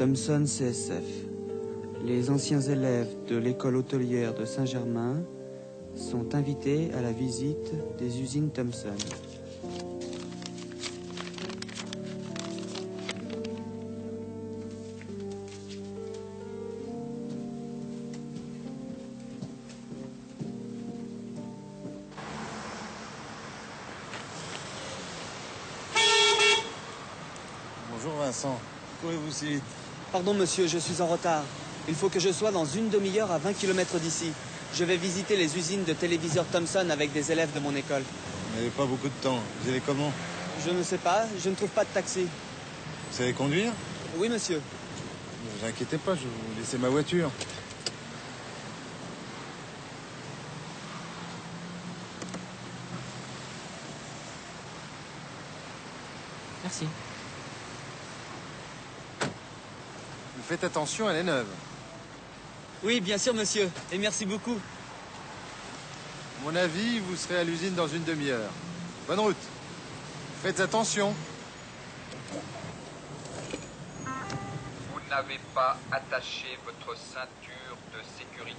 Thomson CSF. Les anciens élèves de l'école hôtelière de Saint-Germain sont invités à la visite des usines Thomson. Bonjour Vincent. Courez-vous si vite Pardon monsieur, je suis en retard. Il faut que je sois dans une demi-heure à 20 km d'ici. Je vais visiter les usines de téléviseurs Thomson avec des élèves de mon école. Vous n'avez pas beaucoup de temps. Vous allez comment Je ne sais pas, je ne trouve pas de taxi. Vous savez conduire Oui monsieur. Ne vous inquiétez pas, je vais vous laisser ma voiture. Merci. Mais faites attention, elle est neuve. Oui, bien sûr monsieur, et merci beaucoup. À mon avis, vous serez à l'usine dans une demi-heure. Bonne route. Faites attention. Vous n'avez pas attaché votre ceinture de sécurité.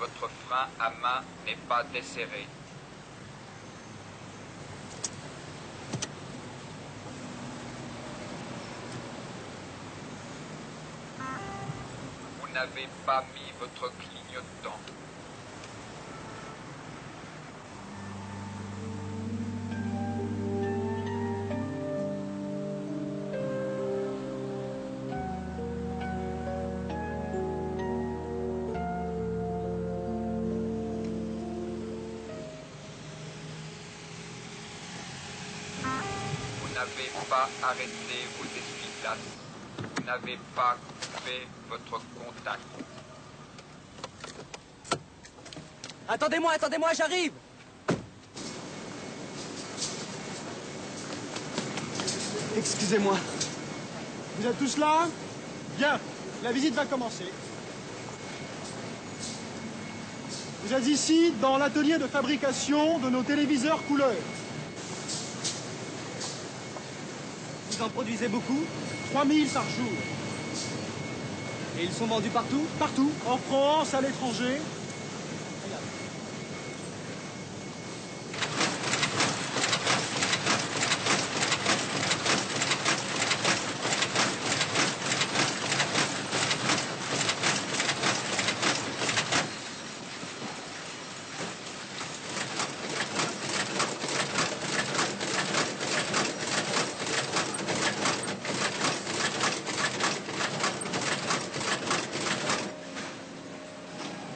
Votre frein à main n'est pas desserré. N'avez pas mis votre clignotant. Vous n'avez pas arrêté n'avez pas coupé votre contact. Attendez-moi, attendez-moi, j'arrive Excusez-moi. Vous êtes tous là? Bien, la visite va commencer. Vous êtes ici dans l'atelier de fabrication de nos téléviseurs couleurs. Vous en produisez beaucoup 3000 par jour. Et ils sont vendus partout? Partout, en France, à l'étranger.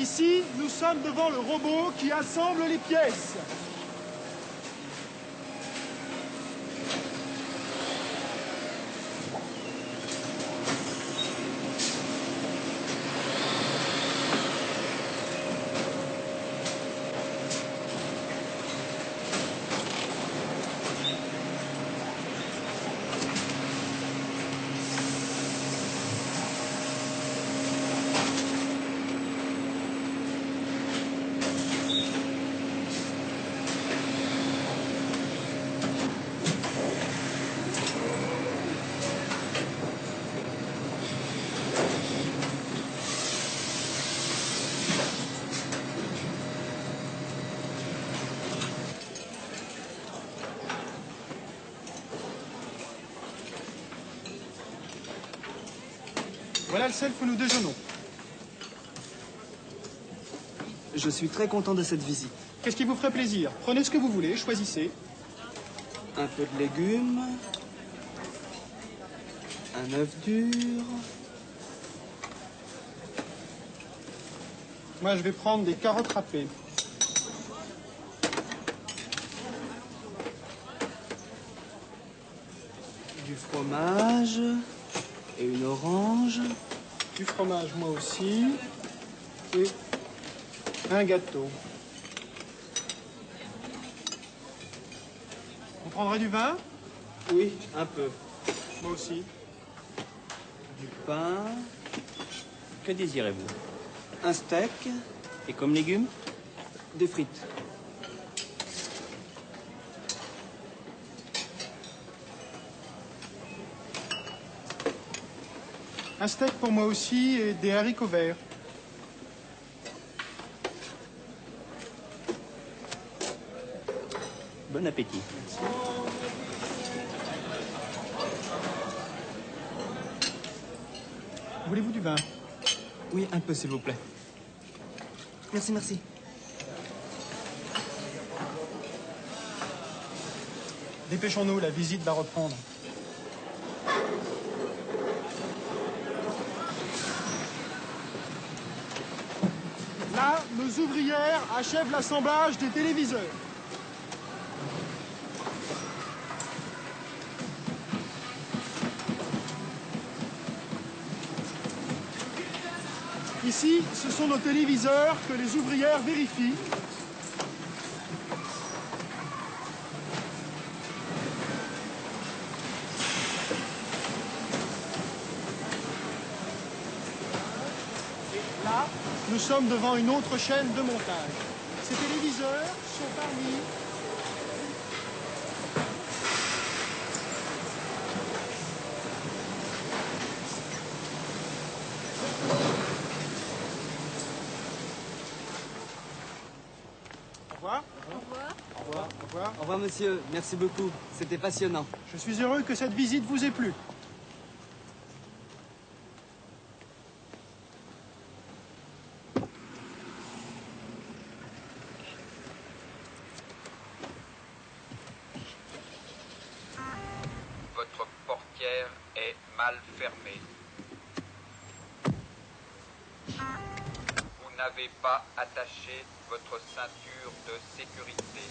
Ici, nous sommes devant le robot qui assemble les pièces. Voilà le self où nous déjeunons. Je suis très content de cette visite. Qu'est-ce qui vous ferait plaisir? Prenez ce que vous voulez, choisissez. Un peu de légumes. Un œuf dur. Moi, je vais prendre des carottes râpées. Du fromage. Et une orange. Du fromage, moi aussi. Et un gâteau. Vous prendrez du vin? Oui, un peu. Moi aussi. Du pain. Que désirez-vous? Un steak. Et comme légumes? Des frites. Un steak pour moi aussi et des haricots verts. Bon appétit. Voulez-vous du vin? Oui, un peu, s'il vous plaît. Merci, merci. Dépêchons-nous, la visite va reprendre. Là, nos ouvrières achèvent l'assemblage des téléviseurs. Ici, ce sont nos téléviseurs que les ouvrières vérifient. Là, nous sommes devant une autre chaîne de montage. Ces téléviseurs sont parmi Au revoir. Au revoir. Au revoir. Au revoir. Monsieur. Merci beaucoup. C'était passionnant. Je suis heureux que cette visite vous ait plu. Votre portière est mal fermée. Vous n'avez pas attaché votre ceinture de sécurité.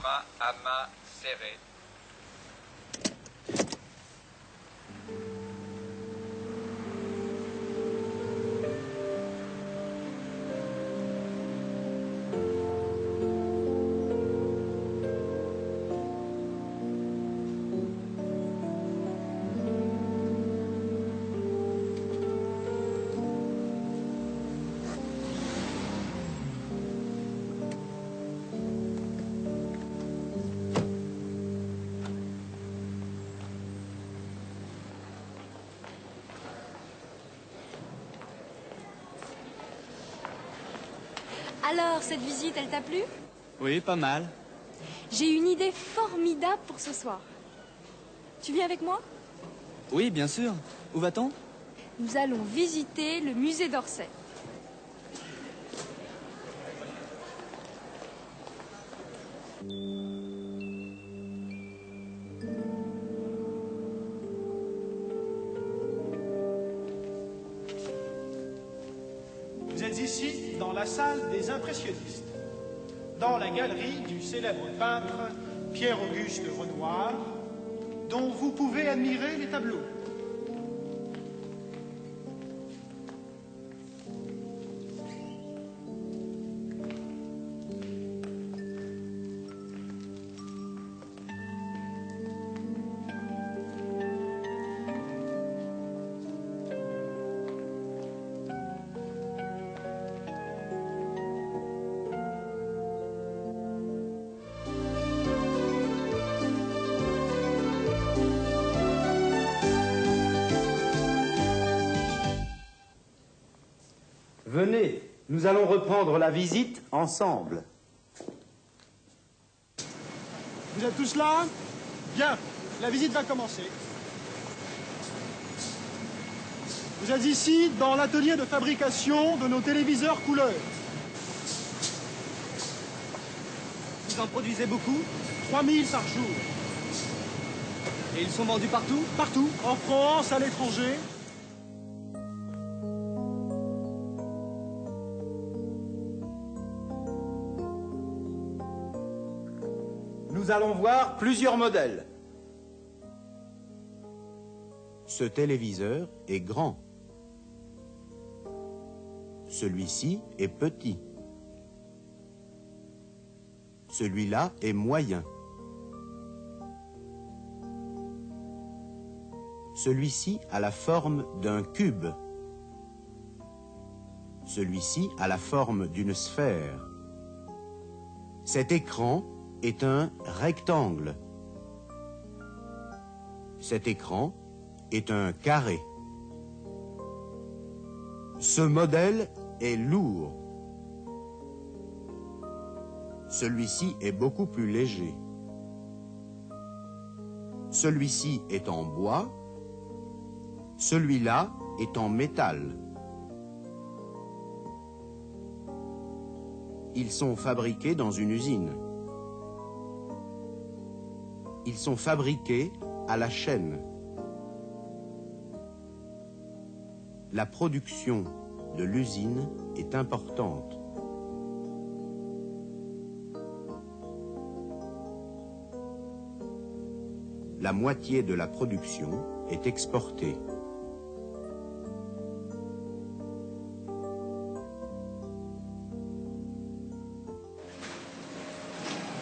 Frein à main serré. Alors, cette visite, elle t'a plu? Oui, pas mal. J'ai une idée formidable pour ce soir. Tu viens avec moi? Oui, bien sûr. Où va-t-on? Nous allons visiter le musée d'Orsay. Ici dans la salle des impressionnistes, dans la galerie du célèbre peintre Pierre-Auguste Renoir, dont vous pouvez admirer les tableaux. Venez, nous allons reprendre la visite ensemble. Vous êtes tous là? Bien, la visite va commencer. Vous êtes ici dans l'atelier de fabrication de nos téléviseurs couleurs. Vous en produisez beaucoup? 3000 par jour. Et ils sont vendus partout? Partout, en France, à l'étranger. Nous allons voir plusieurs modèles. Ce téléviseur est grand. Celui-ci est petit. Celui-là est moyen. Celui-ci a la forme d'un cube. Celui-ci a la forme d'une sphère. Cet écran est un rectangle. Cet écran est un carré. Ce modèle est lourd. Celui-ci est beaucoup plus léger. Celui-ci est en bois. Celui-là est en métal. Ils sont fabriqués dans une usine. Ils sont fabriqués à la chaîne. La production de l'usine est importante. La moitié de la production est exportée.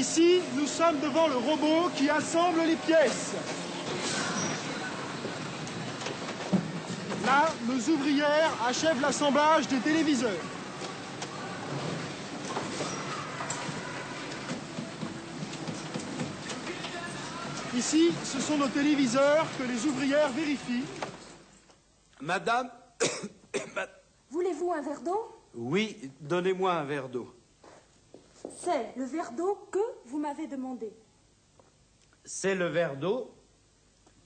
Ici, nous sommes devant le robot qui assemble les pièces. Là, nos ouvrières achèvent l'assemblage des téléviseurs. Ici, ce sont nos téléviseurs que les ouvrières vérifient. Madame Voulez-vous un verre d'eau? Oui, donnez-moi un verre d'eau. C'est le verre d'eau que vous m'avez demandé. C'est le verre d'eau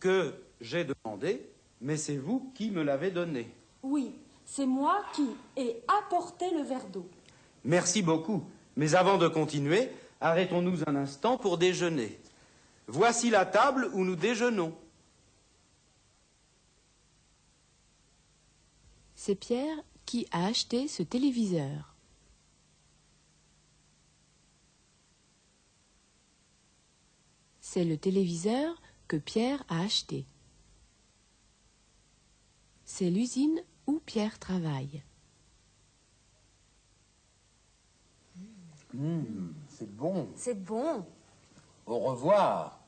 que j'ai demandé, mais c'est vous qui me l'avez donné. Oui, c'est moi qui ai apporté le verre d'eau. Merci beaucoup. Mais avant de continuer, arrêtons-nous un instant pour déjeuner. Voici la table où nous déjeunons. C'est Pierre qui a acheté ce téléviseur. C'est le téléviseur que Pierre a acheté. C'est l'usine où Pierre travaille. Mmh, c'est bon. C'est bon. Au revoir.